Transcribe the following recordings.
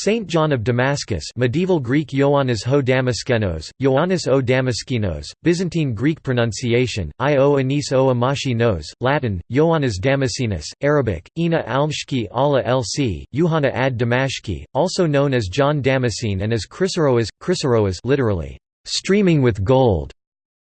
Saint John of Damascus medieval Greek Ioannis ho Damaskenos, Ioannis o Damaskinos, Byzantine Greek pronunciation, I o Anis o Amashi nos, Latin, Ioannis Damascenus, Arabic, Ina almshki ala lc, Yuhana ad Damashki, also known as John Damascene and as Chrysorrhoas, Chrysorrhoas literally, streaming with gold,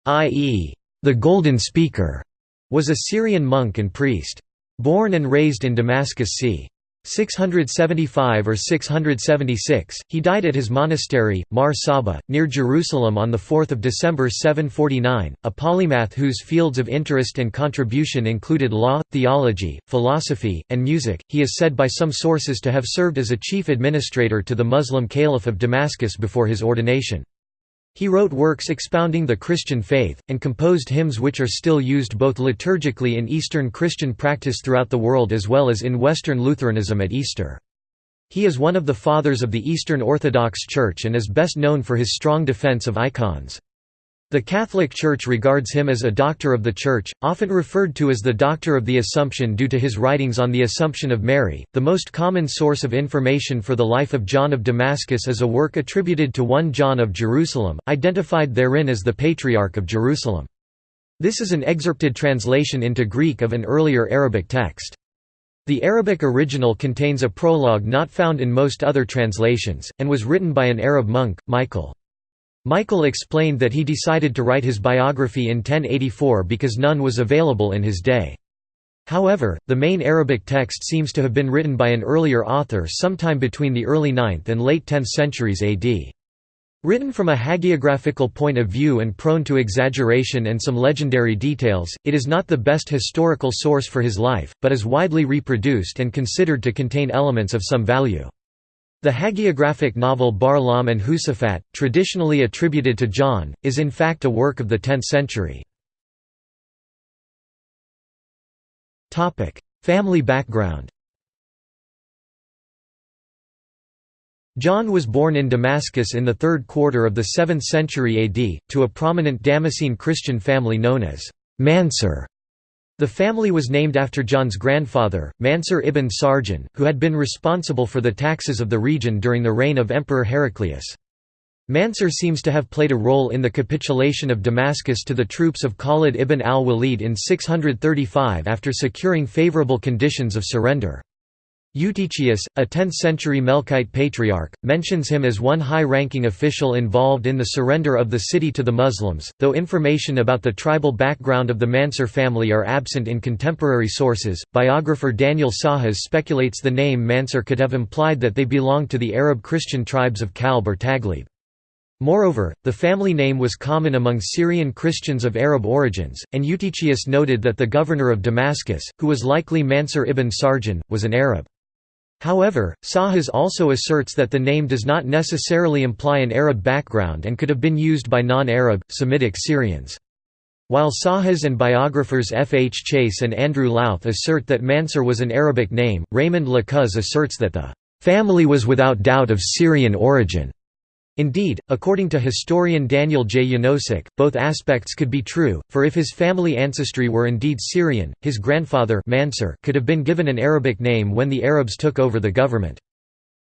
i.e., the golden speaker, was a Syrian monk and priest. Born and raised in Damascus c. 675 or 676, he died at his monastery, Mar Saba, near Jerusalem on 4 December 749, a polymath whose fields of interest and contribution included law, theology, philosophy, and music. He is said by some sources to have served as a chief administrator to the Muslim Caliph of Damascus before his ordination. He wrote works expounding the Christian faith, and composed hymns which are still used both liturgically in Eastern Christian practice throughout the world as well as in Western Lutheranism at Easter. He is one of the fathers of the Eastern Orthodox Church and is best known for his strong defense of icons. The Catholic Church regards him as a doctor of the Church, often referred to as the Doctor of the Assumption due to his writings on the Assumption of Mary. The most common source of information for the life of John of Damascus is a work attributed to one John of Jerusalem, identified therein as the Patriarch of Jerusalem. This is an excerpted translation into Greek of an earlier Arabic text. The Arabic original contains a prologue not found in most other translations, and was written by an Arab monk, Michael. Michael explained that he decided to write his biography in 1084 because none was available in his day. However, the main Arabic text seems to have been written by an earlier author sometime between the early 9th and late 10th centuries AD. Written from a hagiographical point of view and prone to exaggeration and some legendary details, it is not the best historical source for his life, but is widely reproduced and considered to contain elements of some value. The hagiographic novel Barlaam and Husafat, traditionally attributed to John, is in fact a work of the 10th century. Family background John was born in Damascus in the third quarter of the 7th century AD, to a prominent Damascene Christian family known as Mansur. The family was named after John's grandfather, Mansur ibn Sarjan, who had been responsible for the taxes of the region during the reign of Emperor Heraclius. Mansur seems to have played a role in the capitulation of Damascus to the troops of Khalid ibn al-Walid in 635 after securing favorable conditions of surrender. Eutychius, a 10th-century Melkite patriarch, mentions him as one high-ranking official involved in the surrender of the city to the Muslims, though information about the tribal background of the Mansur family are absent in contemporary sources. Biographer Daniel Sahas speculates the name Mansur could have implied that they belonged to the Arab Christian tribes of Kalb or Taghlib. Moreover, the family name was common among Syrian Christians of Arab origins, and Eutychius noted that the governor of Damascus, who was likely Mansur ibn Sarjan, was an Arab. However, Sahas also asserts that the name does not necessarily imply an Arab background and could have been used by non-Arab, Semitic Syrians. While Sahas and biographers F. H. Chase and Andrew Louth assert that Mansur was an Arabic name, Raymond Le Coz asserts that the family was without doubt of Syrian origin. Indeed, according to historian Daniel J. Janosik, both aspects could be true, for if his family ancestry were indeed Syrian, his grandfather Mansur could have been given an Arabic name when the Arabs took over the government.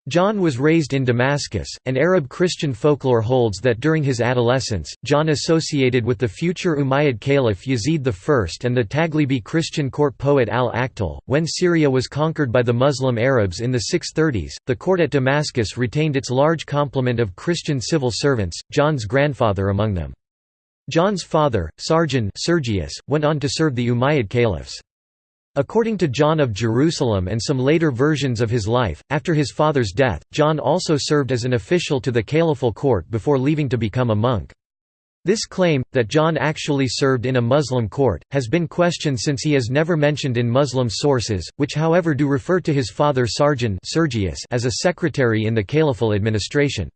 John was raised in Damascus, and Arab Christian folklore holds that during his adolescence, John associated with the future Umayyad Caliph Yazid I and the Taghlibi Christian court poet al-Akhtal. When Syria was conquered by the Muslim Arabs in the 630s, the court at Damascus retained its large complement of Christian civil servants, John's grandfather among them. John's father, Sarjan Sergius, went on to serve the Umayyad caliphs. According to John of Jerusalem and some later versions of his life, after his father's death, John also served as an official to the caliphal court before leaving to become a monk. This claim, that John actually served in a Muslim court, has been questioned since he is never mentioned in Muslim sources, which however do refer to his father Sarjan Sergius as a secretary in the caliphal administration.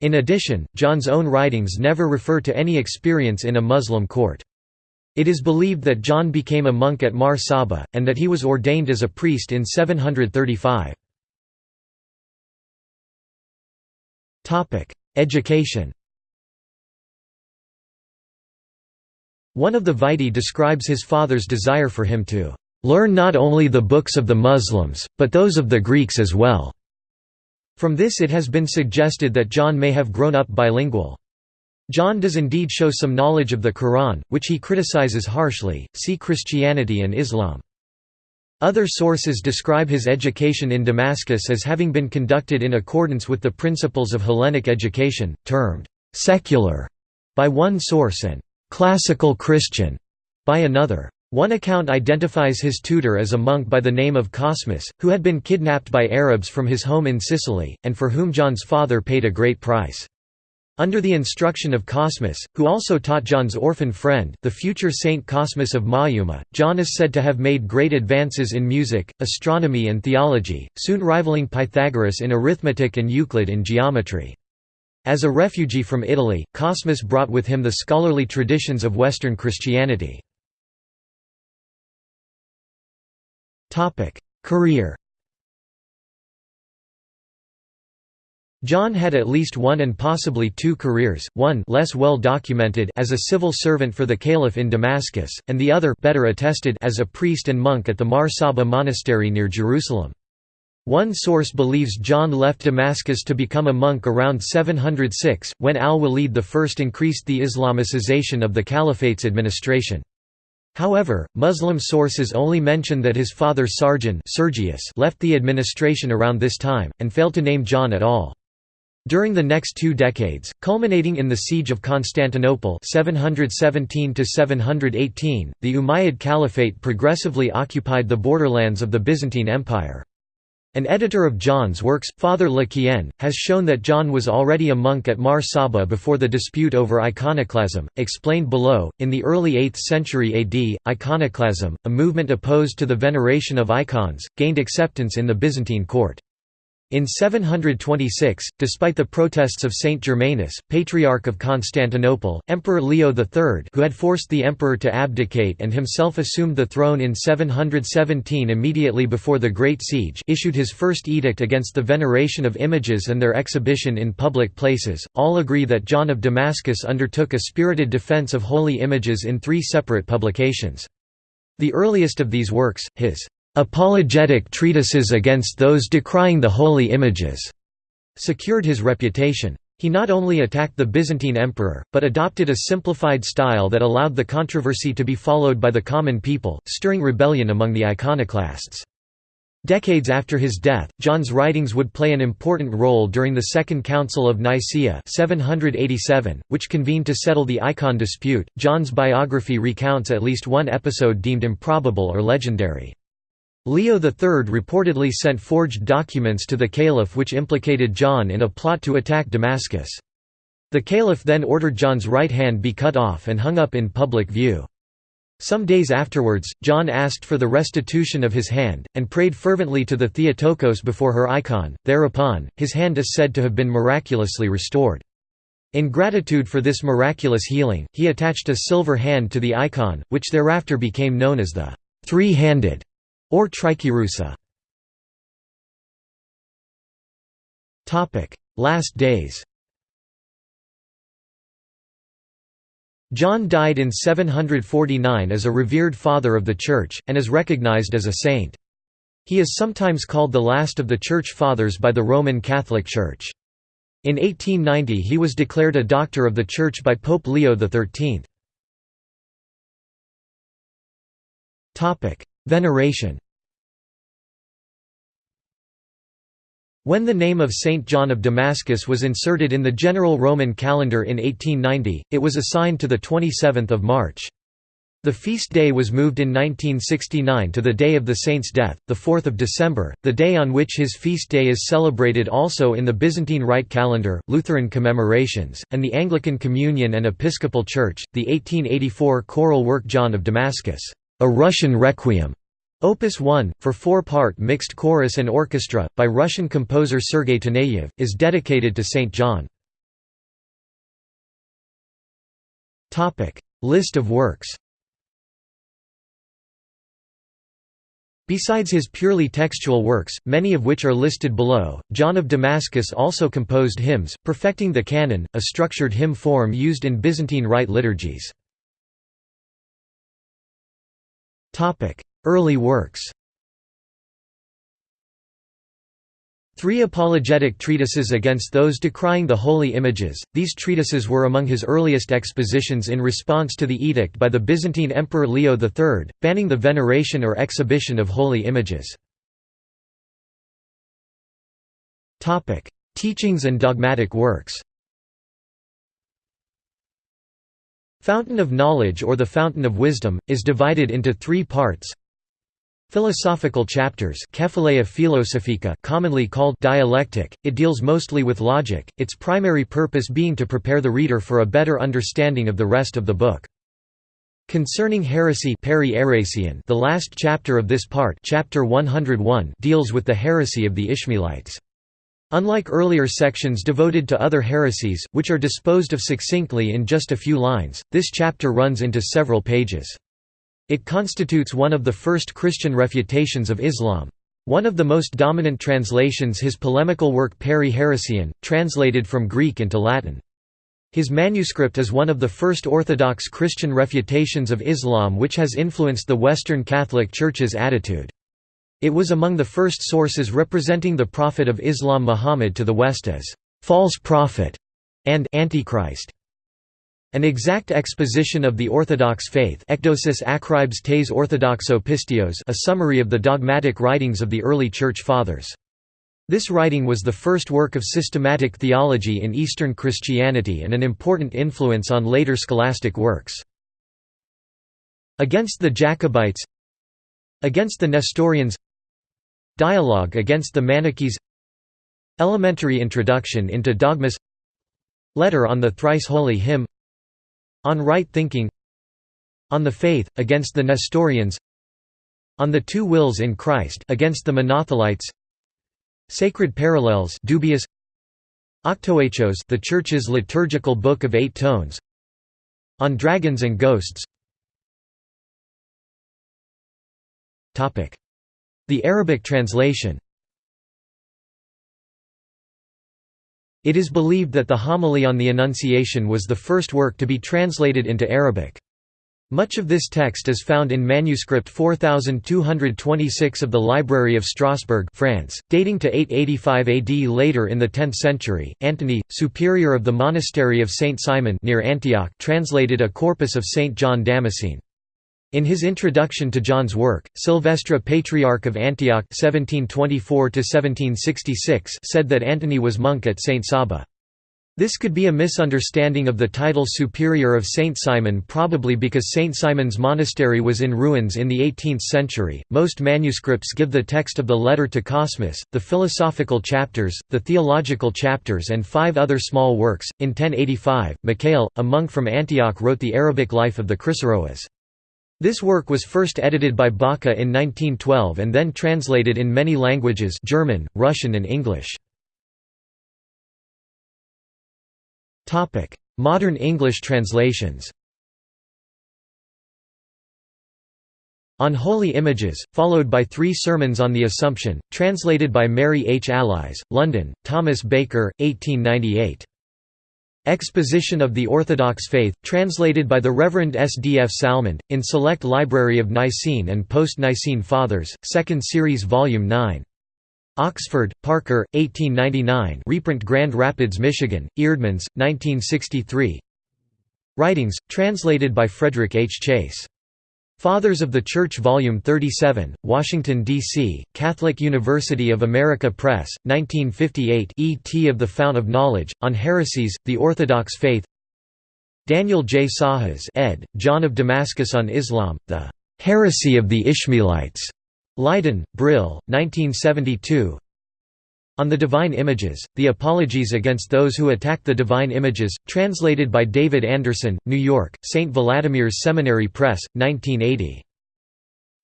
In addition, John's own writings never refer to any experience in a Muslim court. It is believed that John became a monk at Mar Saba, and that he was ordained as a priest in 735. Education One of the vitae describes his father's desire for him to "...learn not only the books of the Muslims, but those of the Greeks as well." From this it has been suggested that John may have grown up bilingual. John does indeed show some knowledge of the Quran, which he criticizes harshly, see Christianity and Islam. Other sources describe his education in Damascus as having been conducted in accordance with the principles of Hellenic education, termed «secular» by one source and «classical Christian» by another. One account identifies his tutor as a monk by the name of Cosmas, who had been kidnapped by Arabs from his home in Sicily, and for whom John's father paid a great price. Under the instruction of Cosmas, who also taught John's orphan friend, the future Saint Cosmas of Maiuma, John is said to have made great advances in music, astronomy and theology, soon rivaling Pythagoras in arithmetic and Euclid in geometry. As a refugee from Italy, Cosmas brought with him the scholarly traditions of Western Christianity. Career John had at least one and possibly two careers, one less well documented as a civil servant for the caliph in Damascus, and the other better attested as a priest and monk at the Mar Saba monastery near Jerusalem. One source believes John left Damascus to become a monk around 706, when al-Walid I increased the Islamicization of the caliphate's administration. However, Muslim sources only mention that his father Sarjun Sergius left the administration around this time, and failed to name John at all. During the next two decades, culminating in the Siege of Constantinople 717 the Umayyad Caliphate progressively occupied the borderlands of the Byzantine Empire. An editor of John's works, Father Le Quien, has shown that John was already a monk at Mar Saba before the dispute over iconoclasm, explained below. In the early 8th century AD, iconoclasm, a movement opposed to the veneration of icons, gained acceptance in the Byzantine court. In 726, despite the protests of Saint Germanus, Patriarch of Constantinople, Emperor Leo III who had forced the emperor to abdicate and himself assumed the throne in 717 immediately before the Great Siege issued his first edict against the veneration of images and their exhibition in public places. All agree that John of Damascus undertook a spirited defense of holy images in three separate publications. The earliest of these works, his apologetic treatises against those decrying the holy images, secured his reputation. He not only attacked the Byzantine emperor, but adopted a simplified style that allowed the controversy to be followed by the common people, stirring rebellion among the iconoclasts. Decades after his death, John's writings would play an important role during the Second Council of Nicaea 787, which convened to settle the icon dispute. John's biography recounts at least one episode deemed improbable or legendary. Leo III reportedly sent forged documents to the caliph which implicated John in a plot to attack Damascus. The caliph then ordered John's right hand be cut off and hung up in public view. Some days afterwards, John asked for the restitution of his hand, and prayed fervently to the Theotokos before her icon, thereupon, his hand is said to have been miraculously restored. In gratitude for this miraculous healing, he attached a silver hand to the icon, which thereafter became known as the three-handed or Tricherousa. Last days John died in 749 as a revered father of the Church, and is recognized as a saint. He is sometimes called the last of the Church Fathers by the Roman Catholic Church. In 1890 he was declared a Doctor of the Church by Pope Leo XIII. Veneration When the name of Saint John of Damascus was inserted in the general Roman calendar in 1890, it was assigned to the 27th of March. The feast day was moved in 1969 to the day of the saint's death, the 4th of December, the day on which his feast day is celebrated also in the Byzantine Rite calendar, Lutheran commemorations, and the Anglican Communion and Episcopal Church. The 1884 choral work John of Damascus a Russian Requiem, Opus 1, for four-part mixed chorus and orchestra, by Russian composer Sergei Taneyev, is dedicated to St. John. List of works Besides his purely textual works, many of which are listed below, John of Damascus also composed hymns, perfecting the canon, a structured hymn form used in Byzantine Rite liturgies. Early works Three apologetic treatises against those decrying the holy images. These treatises were among his earliest expositions in response to the edict by the Byzantine Emperor Leo III, banning the veneration or exhibition of holy images. Teachings and dogmatic works. Fountain of Knowledge or the Fountain of Wisdom, is divided into three parts Philosophical chapters philosophica commonly called dialectic, it deals mostly with logic, its primary purpose being to prepare the reader for a better understanding of the rest of the book. Concerning heresy the last chapter of this part chapter 101 deals with the heresy of the Ishmaelites. Unlike earlier sections devoted to other heresies, which are disposed of succinctly in just a few lines, this chapter runs into several pages. It constitutes one of the first Christian refutations of Islam. One of the most dominant translations his polemical work Peri Heresian, translated from Greek into Latin. His manuscript is one of the first Orthodox Christian refutations of Islam which has influenced the Western Catholic Church's attitude. It was among the first sources representing the Prophet of Islam Muhammad to the West as «false prophet» and «antichrist». An exact exposition of the Orthodox faith Akribes a summary of the dogmatic writings of the early Church Fathers. This writing was the first work of systematic theology in Eastern Christianity and an important influence on later scholastic works. Against the Jacobites Against the Nestorians Dialogue against the Manichees Elementary Introduction into Dogmas Letter on the Thrice Holy Hymn on Right Thinking On the Faith, against the Nestorians On the Two Wills in Christ against the Monothelites Sacred Parallels dubious Octoechos the Church's liturgical book of eight tones On Dragons and Ghosts. The Arabic translation It is believed that the Homily on the Annunciation was the first work to be translated into Arabic. Much of this text is found in manuscript 4226 of the Library of Strasbourg France, dating to 885 AD later in the 10th century. Antony, superior of the monastery of Saint Simon near Antioch, translated a corpus of Saint John Damascene. In his introduction to John's work, Silvestre Patriarch of Antioch 1724 said that Antony was monk at St. Saba. This could be a misunderstanding of the title Superior of Saint Simon, probably because Saint Simon's monastery was in ruins in the 18th century. Most manuscripts give the text of the letter to Cosmas, the philosophical chapters, the theological chapters, and five other small works. In 1085, Mikhail, a monk from Antioch, wrote the Arabic life of the Chrysaroes. This work was first edited by Bacha in 1912 and then translated in many languages German, Russian and English. Modern English translations On Holy Images, followed by three sermons on the Assumption, translated by Mary H. Allies, London, Thomas Baker, 1898. Exposition of the Orthodox Faith, translated by the Reverend S. D. F. Salmond, in Select Library of Nicene and Post-Nicene Fathers, 2nd Series Volume 9. Oxford, Parker, 1899 reprint Grand Rapids, Michigan, Eerdmans, 1963 Writings, translated by Frederick H. Chase Fathers of the Church Volume 37, Washington, D.C., Catholic University of America Press, 1958 E.T. of the Fount of Knowledge, On Heresies, The Orthodox Faith Daniel J. Sahas ed., John of Damascus on Islam, The "'Heresy of the Ishmaelites' Leiden, Brill, 1972 on the Divine Images, The Apologies Against Those Who Attack the Divine Images, translated by David Anderson, New York, St. Vladimir's Seminary Press, 1980.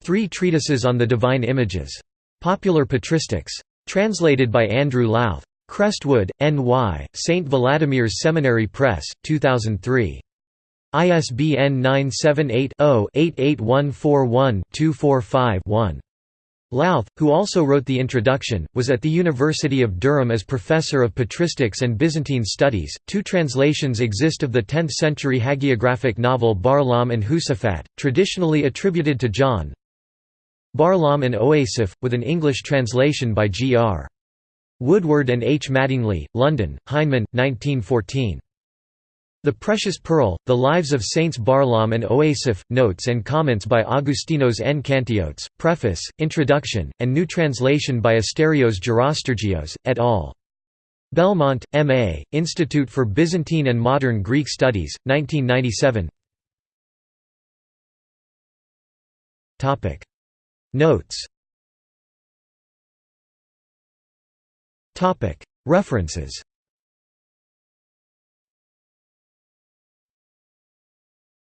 Three Treatises on the Divine Images. Popular Patristics. Translated by Andrew Louth. Crestwood, N.Y., St. Vladimir's Seminary Press, 2003. ISBN 978 0 88141 245 1. Louth, who also wrote the introduction, was at the University of Durham as professor of patristics and Byzantine studies. Two translations exist of the 10th century hagiographic novel Barlaam and Husafat, traditionally attributed to John. Barlaam and Oasif, with an English translation by G.R. Woodward and H. Mattingly, London, Heinemann, 1914. The Precious Pearl, The Lives of Saints Barlaam and Oasiph, Notes and Comments by Augustinos N. Kantiotes, Preface, Introduction, and new translation by Asterios Gerostergios, et al. Belmont, M.A., Institute for Byzantine and Modern Greek Studies, 1997 Notes References